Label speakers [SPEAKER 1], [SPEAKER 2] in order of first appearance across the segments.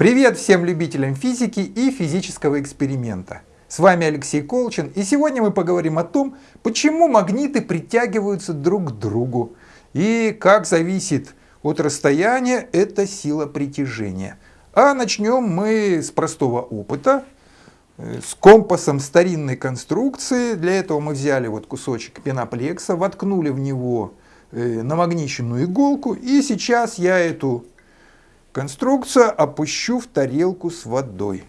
[SPEAKER 1] Привет всем любителям физики и физического эксперимента. С вами Алексей Колчин, и сегодня мы поговорим о том, почему магниты притягиваются друг к другу и как зависит от расстояния эта сила притяжения. А начнем мы с простого опыта, э, с компасом старинной конструкции. Для этого мы взяли вот кусочек пеноплекса, воткнули в него э, намагниченную иголку, и сейчас я эту конструкцию опущу в тарелку с водой.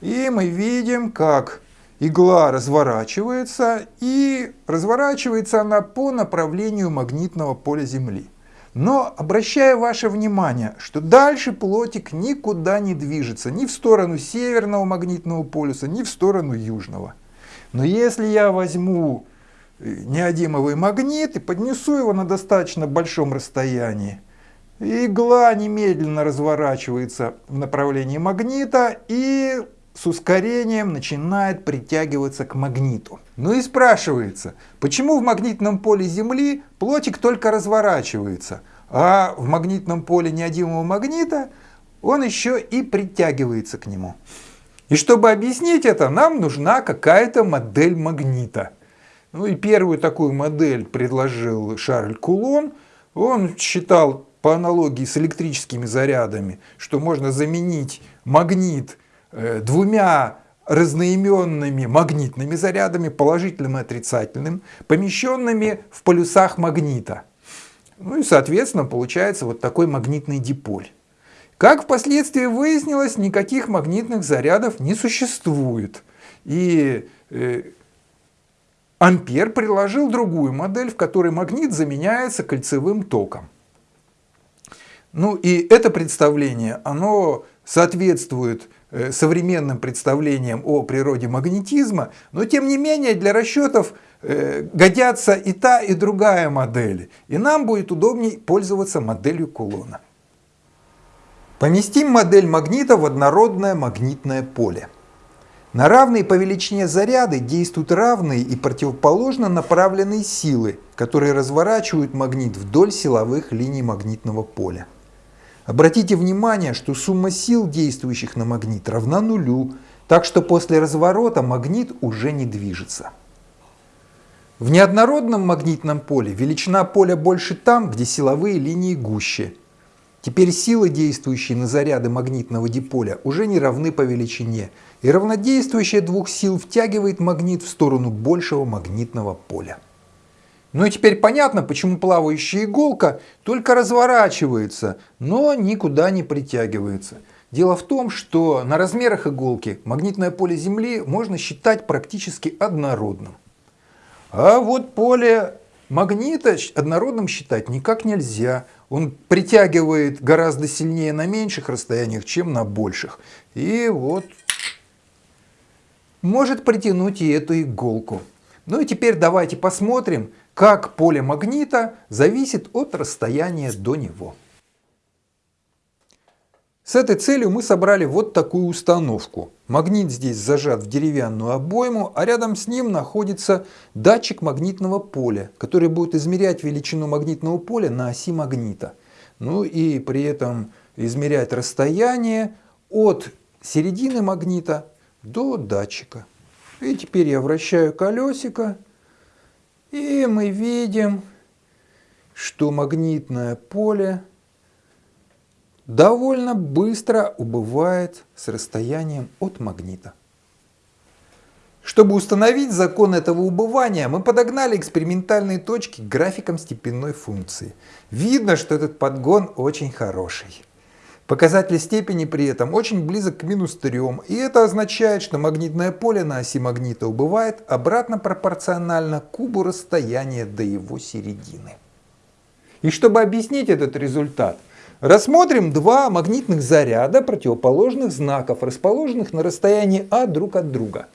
[SPEAKER 1] И мы видим, как игла разворачивается, и разворачивается она по направлению магнитного поля Земли. Но обращаю ваше внимание, что дальше плотик никуда не движется, ни в сторону северного магнитного полюса, ни в сторону южного. Но если я возьму э, неодимовый магнит и поднесу его на достаточно большом расстоянии, Игла немедленно разворачивается в направлении магнита и с ускорением начинает притягиваться к магниту. Ну и спрашивается, почему в магнитном поле Земли плотик только разворачивается, а в магнитном поле неодимого магнита он еще и притягивается к нему. И чтобы объяснить это, нам нужна какая-то модель магнита. Ну и первую такую модель предложил Шарль Кулон. Он считал по аналогии с электрическими зарядами, что можно заменить магнит э, двумя разноименными магнитными зарядами, положительным и отрицательным, помещенными в полюсах магнита. Ну и, соответственно, получается вот такой магнитный диполь. Как впоследствии выяснилось, никаких магнитных зарядов не существует. И э, Ампер предложил другую модель, в которой магнит заменяется кольцевым током. Ну и это представление, оно соответствует э, современным представлениям о природе магнетизма, но тем не менее для расчетов э, годятся и та, и другая модели. И нам будет удобнее пользоваться моделью Кулона. Поместим модель магнита в однородное магнитное поле. На равные по величине заряды действуют равные и противоположно направленные силы, которые разворачивают магнит вдоль силовых линий магнитного поля. Обратите внимание, что сумма сил, действующих на магнит, равна нулю, так что после разворота магнит уже не движется. В неоднородном магнитном поле величина поля больше там, где силовые линии гуще. Теперь силы, действующие на заряды магнитного диполя, уже не равны по величине, и равнодействующее двух сил втягивает магнит в сторону большего магнитного поля. Ну и теперь понятно, почему плавающая иголка только разворачивается, но никуда не притягивается. Дело в том, что на размерах иголки магнитное поле Земли можно считать практически однородным. А вот поле магнита однородным считать никак нельзя. Он притягивает гораздо сильнее на меньших расстояниях, чем на больших. И вот может притянуть и эту иголку. Ну и теперь давайте посмотрим, как поле магнита зависит от расстояния до него. С этой целью мы собрали вот такую установку. Магнит здесь зажат в деревянную обойму, а рядом с ним находится датчик магнитного поля, который будет измерять величину магнитного поля на оси магнита. Ну и при этом измерять расстояние от середины магнита до датчика. И теперь я вращаю колесико, и мы видим, что магнитное поле довольно быстро убывает с расстоянием от магнита. Чтобы установить закон этого убывания, мы подогнали экспериментальные точки к графикам степенной функции. Видно, что этот подгон очень хороший. Показатель степени при этом очень близок к минус 3, и это означает, что магнитное поле на оси магнита убывает обратно пропорционально кубу расстояния до его середины. И чтобы объяснить этот результат, рассмотрим два магнитных заряда противоположных знаков, расположенных на расстоянии А друг от друга.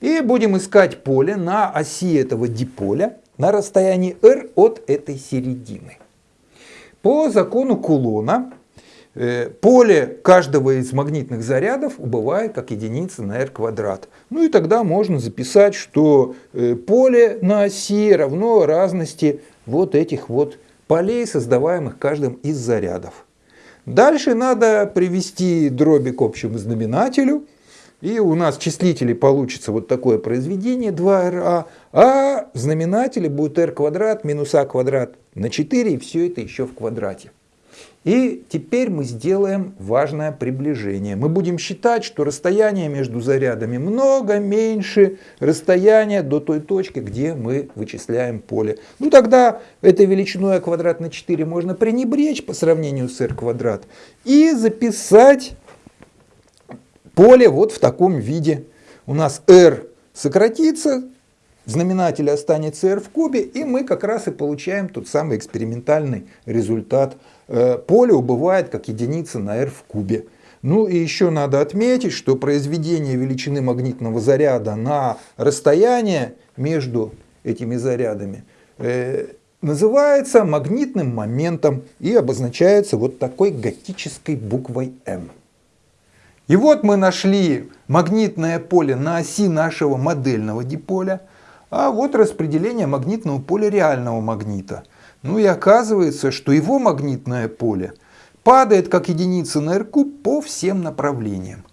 [SPEAKER 1] И будем искать поле на оси этого диполя на расстоянии r от этой середины. По закону Кулона поле каждого из магнитных зарядов убывает как единица на r квадрат. Ну и тогда можно записать, что э, поле на оси равно разности вот этих вот полей, создаваемых каждым из зарядов. Дальше надо привести дроби к общему знаменателю. И у нас в числителе получится вот такое произведение 2ra, а в знаменателе будет r квадрат минус а квадрат на 4, и все это еще в квадрате. И теперь мы сделаем важное приближение. Мы будем считать, что расстояние между зарядами много меньше расстояния до той точки, где мы вычисляем поле. Ну тогда этой величиной а квадрат на 4 можно пренебречь по сравнению с r квадрат и записать поле вот в таком виде. У нас r сократится, в знаменателе останется r в кубе, и мы как раз и получаем тот самый экспериментальный результат Э, поле убывает как единица на r в кубе. Ну и еще надо отметить, что произведение величины магнитного заряда на расстояние между этими зарядами э, называется магнитным моментом и обозначается вот такой готической буквой М. И вот мы нашли магнитное поле на оси нашего модельного диполя, а вот распределение магнитного поля реального магнита – ну и оказывается, что его магнитное поле падает как единица на r по всем направлениям.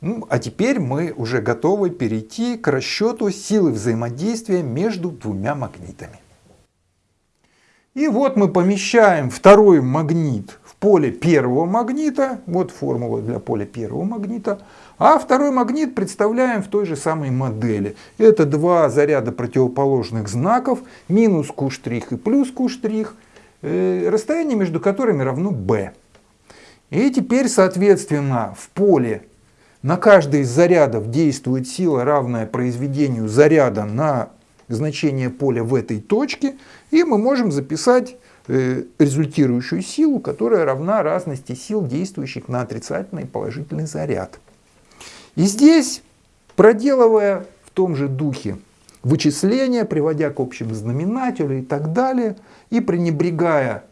[SPEAKER 1] Ну, а теперь мы уже готовы перейти к расчету силы взаимодействия между двумя магнитами. И вот мы помещаем второй магнит поле первого магнита, вот формула для поля первого магнита, а второй магнит представляем в той же самой модели. Это два заряда противоположных знаков, минус Q' и плюс Q', э, расстояние между которыми равно b. И теперь, соответственно, в поле на каждый из зарядов действует сила, равная произведению заряда на значение поля в этой точке, и мы можем записать результирующую силу, которая равна разности сил, действующих на отрицательный и положительный заряд. И здесь, проделывая в том же духе вычисления, приводя к общему знаменателю и так далее, и пренебрегая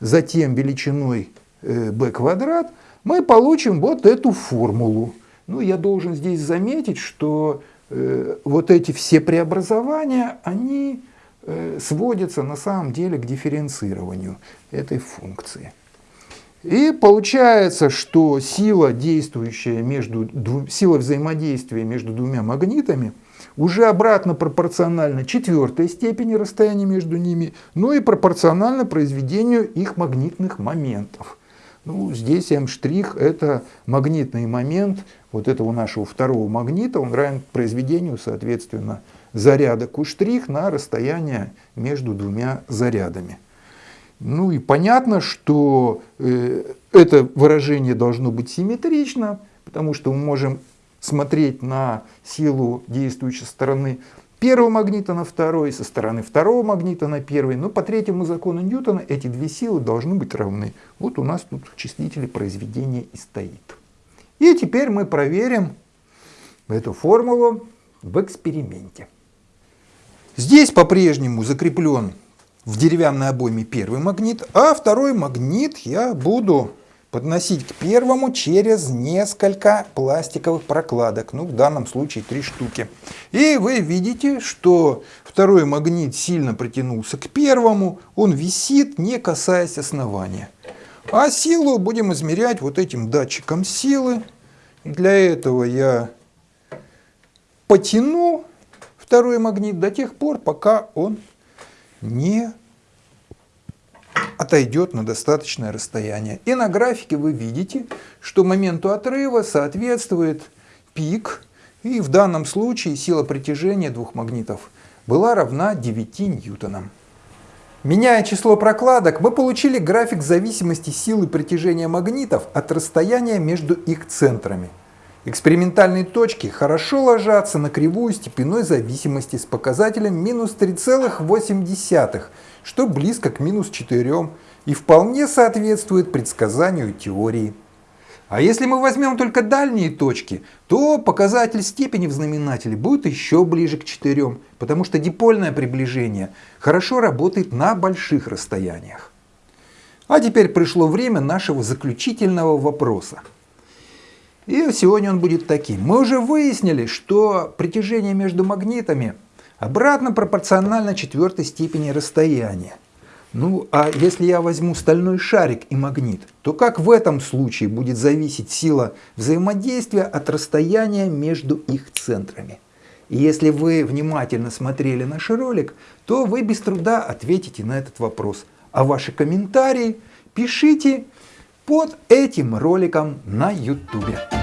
[SPEAKER 1] затем величиной b э, квадрат, мы получим вот эту формулу. Ну, я должен здесь заметить, что э, вот эти все преобразования, они э, сводятся на самом деле к дифференцированию этой функции. И получается, что сила, действующая между, сила взаимодействия между двумя магнитами уже обратно пропорциональна четвертой степени расстояния между ними, но и пропорционально произведению их магнитных моментов. Ну, здесь М' это магнитный момент вот этого нашего второго магнита, он равен произведению, соответственно, заряда Q' на расстояние между двумя зарядами. Ну и понятно, что э, это выражение должно быть симметрично, потому что мы можем смотреть на силу действующей стороны первого магнита на второй, со стороны второго магнита на первый. Но по третьему закону Ньютона эти две силы должны быть равны. Вот у нас тут в числителе произведения и стоит. И теперь мы проверим эту формулу в эксперименте. Здесь по-прежнему закреплен в деревянной обойме первый магнит, а второй магнит я буду подносить к первому через несколько пластиковых прокладок, ну в данном случае три штуки. И вы видите, что второй магнит сильно притянулся к первому, он висит, не касаясь основания. А силу будем измерять вот этим датчиком силы. Для этого я потяну второй магнит до тех пор, пока он не отойдет на достаточное расстояние. И на графике вы видите, что моменту отрыва соответствует пик, и в данном случае сила притяжения двух магнитов была равна 9 ньютонам. Меняя число прокладок, мы получили график зависимости силы притяжения магнитов от расстояния между их центрами. Экспериментальные точки хорошо ложатся на кривую степенной зависимости с показателем минус 3,8, что близко к минус 4 и вполне соответствует предсказанию теории. А если мы возьмем только дальние точки, то показатель степени в знаменателе будет еще ближе к 4, потому что дипольное приближение хорошо работает на больших расстояниях. А теперь пришло время нашего заключительного вопроса. И сегодня он будет таким. Мы уже выяснили, что притяжение между магнитами обратно пропорционально четвертой степени расстояния. Ну, а если я возьму стальной шарик и магнит, то как в этом случае будет зависеть сила взаимодействия от расстояния между их центрами? И если вы внимательно смотрели наш ролик, то вы без труда ответите на этот вопрос. А ваши комментарии пишите под этим роликом на YouTube.